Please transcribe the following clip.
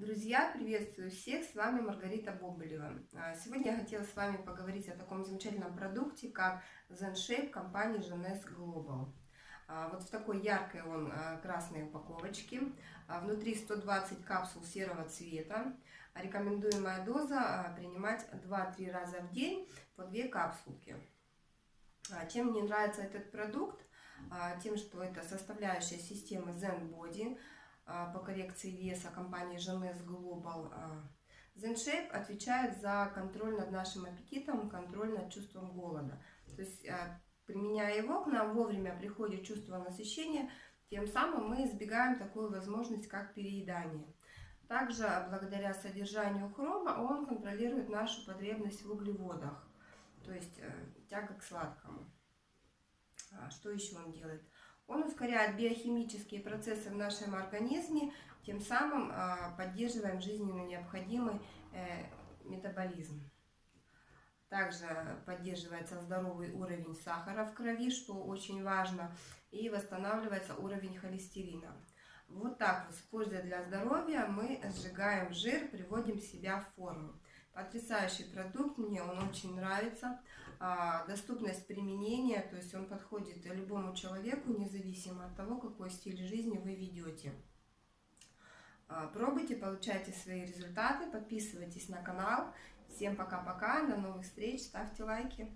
Друзья, приветствую всех, с вами Маргарита Боболева. А, Сегодня я хотела с вами поговорить о таком замечательном продукте, как Zen Shape компании Genes Global. А, Вот в такой яркой он а, красной упаковочке. Внутри 120 капсул серого цвета. Рекомендуемая доза принимать 2-3 раза в день по 2 капсулки. Чем мне нравится этот продукт? Тем, что это составляющая системы Zen Body по коррекции веса компании Genes Global. а. ZenShape отвечает за контроль над нашим аппетитом, контроль над чувством голода. То есть, а, применяя его, к нам вовремя приходит чувство насыщения, тем самым мы избегаем такую возможность, как переедание. Также, благодаря содержанию хрома, он контролирует нашу потребность в углеводах, то есть э, тяга к сладкому. А, Что еще он делает? Он ускоряет биохимические процессы в нашем организме, тем самым а, поддерживаем жизненно необходимый э, метаболизм. Также поддерживается здоровый уровень сахара в крови, что очень важно, и восстанавливается уровень холестерина. Вот так вот, используя для здоровья, мы сжигаем жир, приводим себя в форму. Потрясающий продукт, мне он очень нравится. А, Доступность применения, то есть он подходит любому человеку, независимо от того, какой стиль жизни вы ведете. А, Пробуйте, получайте свои результаты, подписывайтесь на канал. Всем пока-пока, до новых встреч, ставьте лайки.